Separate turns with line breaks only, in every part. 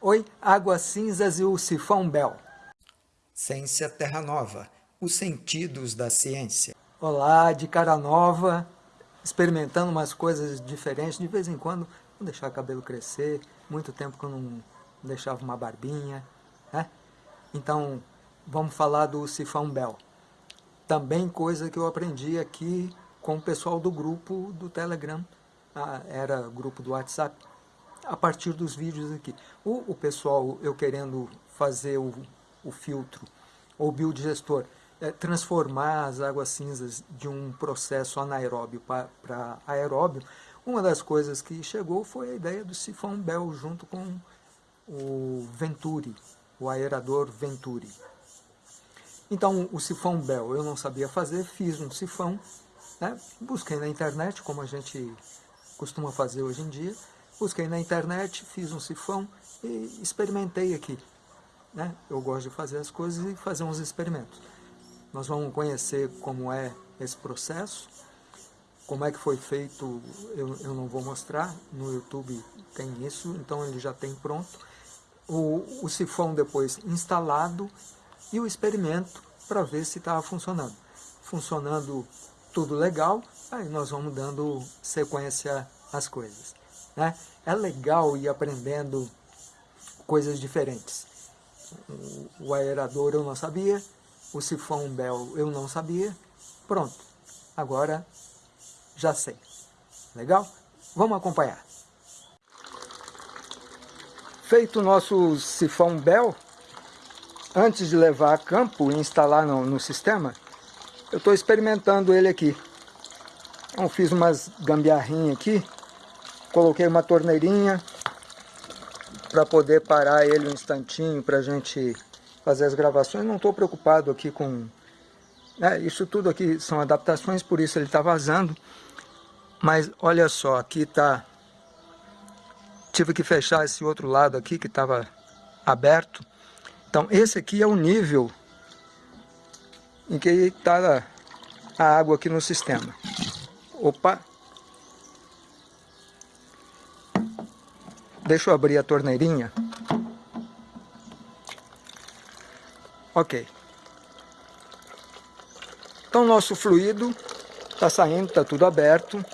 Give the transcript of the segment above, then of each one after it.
Oi, Águas Cinzas e o Sifão Bell.
Ciência Terra Nova, os sentidos da ciência.
Olá, de cara nova, experimentando umas coisas diferentes. De vez em quando, vou deixar o cabelo crescer. Muito tempo que eu não deixava uma barbinha. Né? Então, vamos falar do Sifão Bell. Também coisa que eu aprendi aqui com o pessoal do grupo do Telegram. Ah, era grupo do WhatsApp a partir dos vídeos aqui. O, o pessoal, eu querendo fazer o, o filtro, ou biodigestor, é, transformar as águas cinzas de um processo anaeróbio para aeróbio, uma das coisas que chegou foi a ideia do sifão Bell junto com o Venturi, o aerador Venturi. Então, o sifão Bell eu não sabia fazer, fiz um sifão, né? busquei na internet, como a gente costuma fazer hoje em dia, Busquei na internet, fiz um sifão e experimentei aqui. Né? Eu gosto de fazer as coisas e fazer uns experimentos. Nós vamos conhecer como é esse processo, como é que foi feito, eu, eu não vou mostrar, no YouTube tem isso, então ele já tem pronto. O, o sifão depois instalado e o experimento para ver se estava funcionando. Funcionando tudo legal, aí nós vamos dando sequência às coisas. Né? É legal ir aprendendo coisas diferentes. O aerador eu não sabia, o sifão Bell eu não sabia. Pronto, agora já sei. Legal? Vamos acompanhar. Feito o nosso sifão Bell, antes de levar a campo e instalar no, no sistema, eu estou experimentando ele aqui. Então fiz umas gambiarrinhas aqui, Coloquei uma torneirinha para poder parar ele um instantinho para a gente fazer as gravações. Não estou preocupado aqui com... É, isso tudo aqui são adaptações, por isso ele está vazando. Mas olha só, aqui está... Tive que fechar esse outro lado aqui que estava aberto. Então esse aqui é o nível em que está a água aqui no sistema. Opa, Deixa eu abrir a torneirinha. Ok. Então nosso fluido está saindo, está tudo aberto.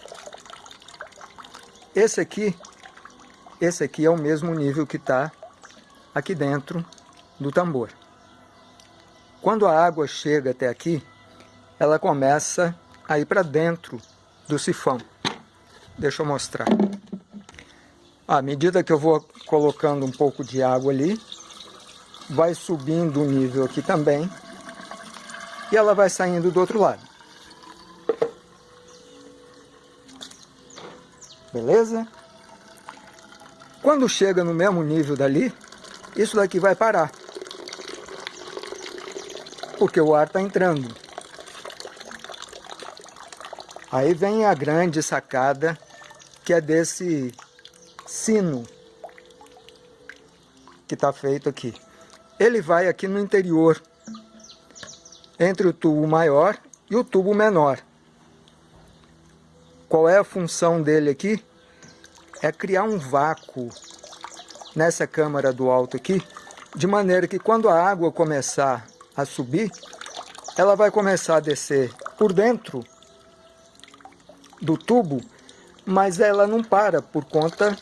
Esse aqui, esse aqui é o mesmo nível que está aqui dentro do tambor. Quando a água chega até aqui, ela começa a ir para dentro do sifão. Deixa eu mostrar. À medida que eu vou colocando um pouco de água ali, vai subindo o nível aqui também, e ela vai saindo do outro lado. Beleza? Quando chega no mesmo nível dali, isso daqui vai parar. Porque o ar está entrando. Aí vem a grande sacada, que é desse sino que está feito aqui. Ele vai aqui no interior, entre o tubo maior e o tubo menor. Qual é a função dele aqui? É criar um vácuo nessa câmara do alto aqui, de maneira que quando a água começar a subir, ela vai começar a descer por dentro do tubo, mas ela não para por conta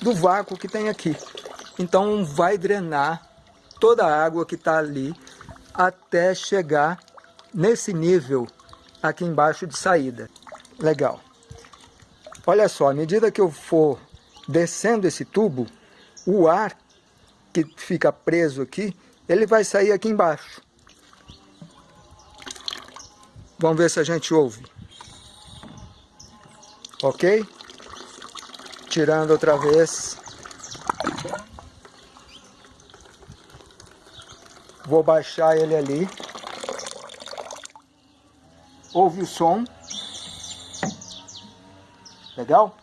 do vácuo que tem aqui. Então vai drenar toda a água que está ali até chegar nesse nível aqui embaixo de saída. Legal. Olha só, à medida que eu for descendo esse tubo, o ar que fica preso aqui, ele vai sair aqui embaixo. Vamos ver se a gente ouve. Ok? Tirando outra vez. Vou baixar ele ali. Ouve o som. Legal?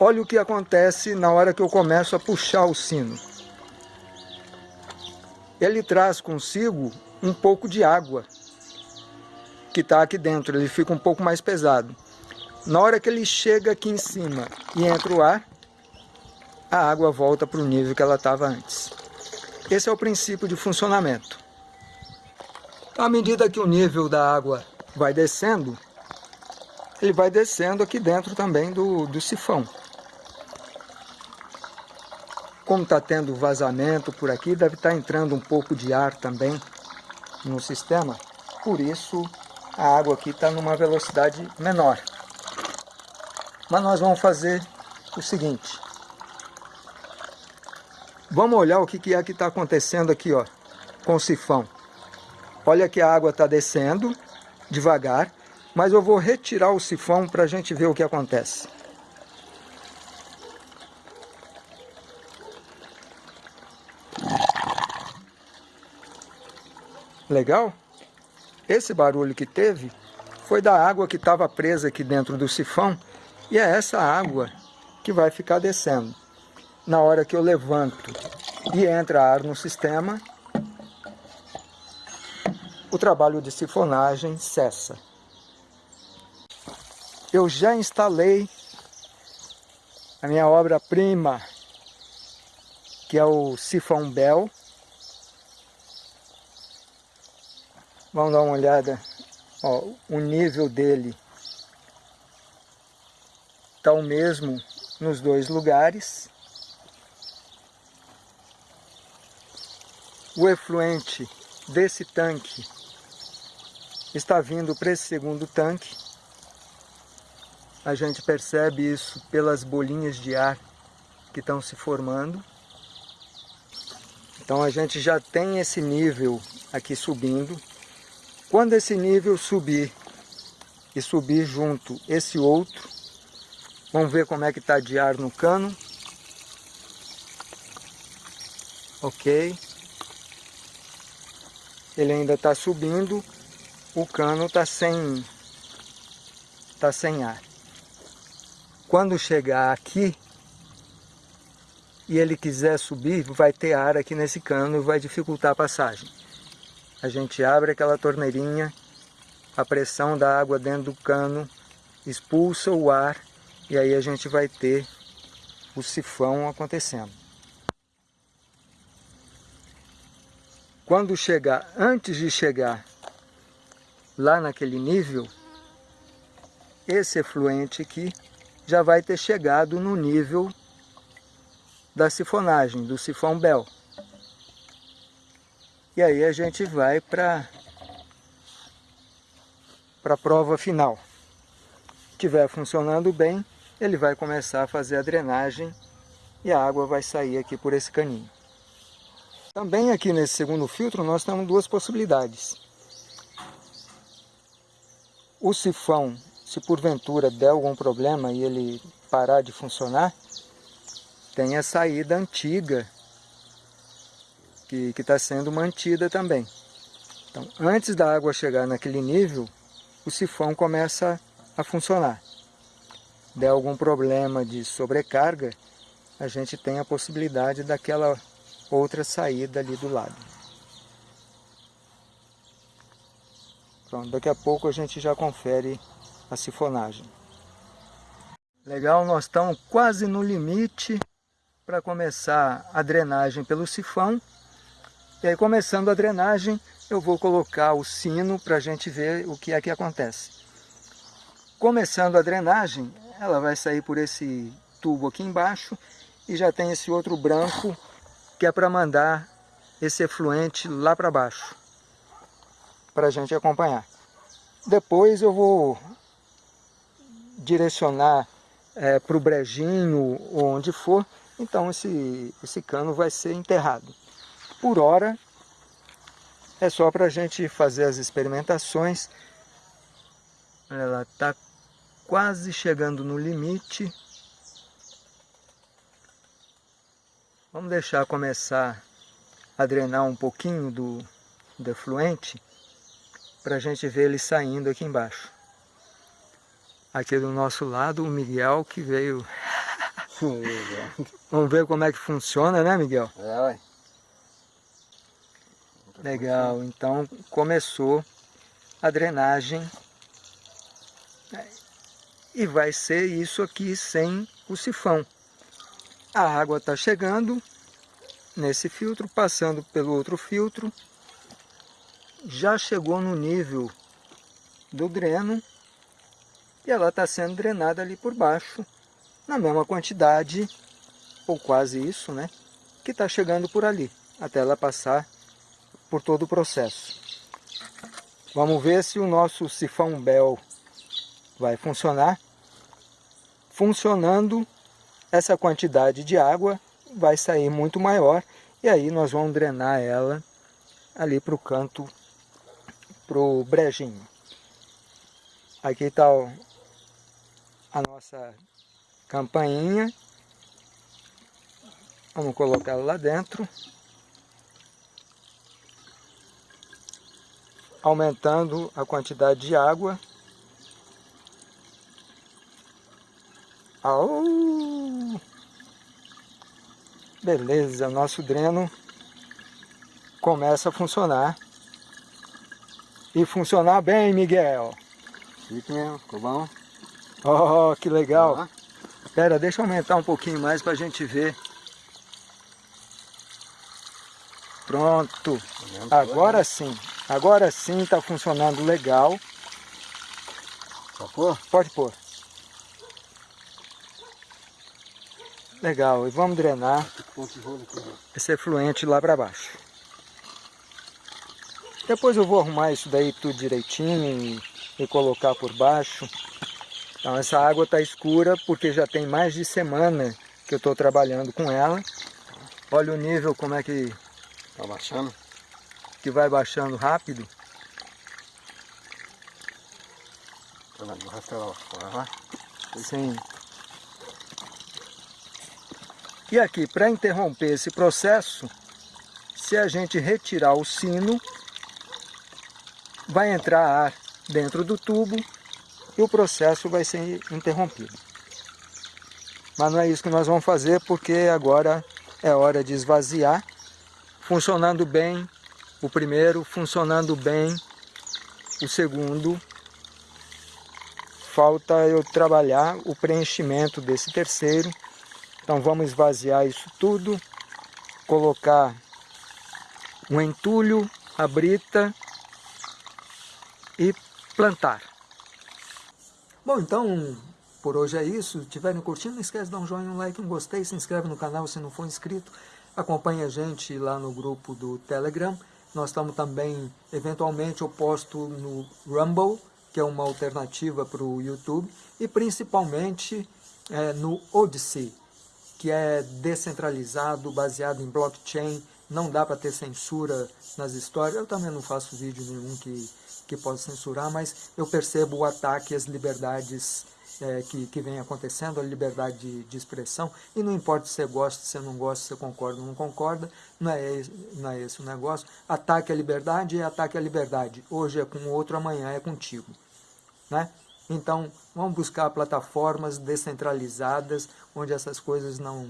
Olha o que acontece na hora que eu começo a puxar o sino. Ele traz consigo um pouco de água que está aqui dentro, ele fica um pouco mais pesado. Na hora que ele chega aqui em cima e entra o ar, a água volta para o nível que ela estava antes. Esse é o princípio de funcionamento. À medida que o nível da água vai descendo, ele vai descendo aqui dentro também do, do sifão. Como está tendo vazamento por aqui, deve estar tá entrando um pouco de ar também no sistema. Por isso, a água aqui está numa velocidade menor. Mas nós vamos fazer o seguinte. Vamos olhar o que é que está acontecendo aqui ó, com o sifão. Olha que a água está descendo devagar, mas eu vou retirar o sifão para a gente ver o que acontece. Legal? Esse barulho que teve foi da água que estava presa aqui dentro do sifão e é essa água que vai ficar descendo. Na hora que eu levanto e entra ar no sistema, o trabalho de sifonagem cessa. Eu já instalei a minha obra-prima, que é o sifão Bell. Vamos dar uma olhada, ó, o nível dele está o mesmo nos dois lugares. O efluente desse tanque está vindo para esse segundo tanque. A gente percebe isso pelas bolinhas de ar que estão se formando. Então a gente já tem esse nível aqui subindo. Quando esse nível subir e subir junto esse outro, vamos ver como é que está de ar no cano. Ok. Ele ainda está subindo, o cano está sem, tá sem ar. Quando chegar aqui e ele quiser subir, vai ter ar aqui nesse cano e vai dificultar a passagem. A gente abre aquela torneirinha, a pressão da água dentro do cano expulsa o ar e aí a gente vai ter o sifão acontecendo. Quando chegar, antes de chegar lá naquele nível, esse efluente aqui já vai ter chegado no nível da sifonagem, do sifão Bell. E aí a gente vai para a prova final. Se estiver funcionando bem, ele vai começar a fazer a drenagem e a água vai sair aqui por esse caninho. Também aqui nesse segundo filtro nós temos duas possibilidades. O sifão, se porventura der algum problema e ele parar de funcionar, tem a saída antiga que está sendo mantida também. Então, antes da água chegar naquele nível, o sifão começa a funcionar. Der algum problema de sobrecarga, a gente tem a possibilidade daquela outra saída ali do lado. Pronto, daqui a pouco a gente já confere a sifonagem. Legal, nós estamos quase no limite para começar a drenagem pelo sifão. E aí começando a drenagem, eu vou colocar o sino para a gente ver o que é que acontece. Começando a drenagem, ela vai sair por esse tubo aqui embaixo e já tem esse outro branco que é para mandar esse efluente lá para baixo para a gente acompanhar. Depois eu vou direcionar é, para o brejinho ou onde for, então esse, esse cano vai ser enterrado. Por hora, é só para a gente fazer as experimentações. Ela está quase chegando no limite. Vamos deixar começar a drenar um pouquinho do, do efluente para a gente ver ele saindo aqui embaixo. Aqui do nosso lado o Miguel que veio... Vamos ver como é que funciona, né Miguel?
É, ué.
Legal, então começou a drenagem e vai ser isso aqui sem o sifão. a água está chegando nesse filtro, passando pelo outro filtro, já chegou no nível do dreno e ela está sendo drenada ali por baixo, na mesma quantidade, ou quase isso, né? Que está chegando por ali, até ela passar por todo o processo. Vamos ver se o nosso sifão Bell vai funcionar. Funcionando, essa quantidade de água vai sair muito maior e aí nós vamos drenar ela ali para o canto, para o brejinho. Aqui está a nossa campainha. Vamos colocar lá dentro. Aumentando a quantidade de água. Au! Beleza, nosso dreno começa a funcionar. E funcionar bem, Miguel.
Fique mesmo, ficou bom.
Oh, que legal. Espera, deixa eu aumentar um pouquinho mais para a gente ver. Pronto. Agora sim. Agora sim está funcionando legal.
Pode pôr?
Pode pôr. Legal, e vamos drenar esse efluente lá para baixo. Depois eu vou arrumar isso daí tudo direitinho e, e colocar por baixo. Então essa água está escura porque já tem mais de semana que eu estou trabalhando com ela. Olha o nível como é que...
Está baixando?
Que vai baixando rápido.
Tá
Sim. E aqui, para interromper esse processo, se a gente retirar o sino, vai entrar ar dentro do tubo e o processo vai ser interrompido. Mas não é isso que nós vamos fazer, porque agora é hora de esvaziar, funcionando bem o primeiro, funcionando bem o segundo. Falta eu trabalhar o preenchimento desse terceiro. Então vamos esvaziar isso tudo, colocar um entulho, a brita e plantar. Bom, então por hoje é isso. Se estiverem curtindo, não esquece de dar um joinha, um like, um gostei, se inscreve no canal se não for inscrito. Acompanhe a gente lá no grupo do Telegram. Nós estamos também, eventualmente, eu posto no Rumble, que é uma alternativa para o YouTube, e principalmente é, no Odyssey, que é descentralizado, baseado em blockchain, não dá para ter censura nas histórias. Eu também não faço vídeo nenhum que, que possa censurar, mas eu percebo o ataque às liberdades é, que, que vem acontecendo, a liberdade de, de, expressão, e não importa se você gosta, se você não gosta, se você concorda ou não concorda, não é, não é esse o negócio. Ataque à liberdade é ataque à liberdade. Hoje é com o outro, amanhã é contigo. Né? Então, vamos buscar plataformas descentralizadas, onde essas coisas não,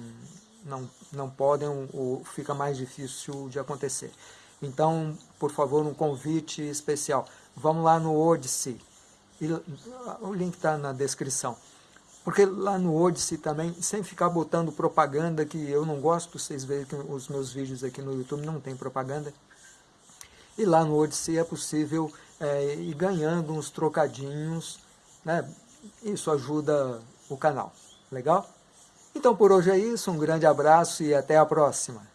não, não podem ou fica mais difícil de acontecer. Então, por favor, um convite especial. Vamos lá no Odyssey. E, o link está na descrição. Porque lá no Odyssey também, sem ficar botando propaganda, que eu não gosto, vocês veem que os meus vídeos aqui no YouTube não tem propaganda. E lá no Odyssey é possível é, ir ganhando uns trocadinhos, né? Isso ajuda o canal. Legal? Então por hoje é isso, um grande abraço e até a próxima.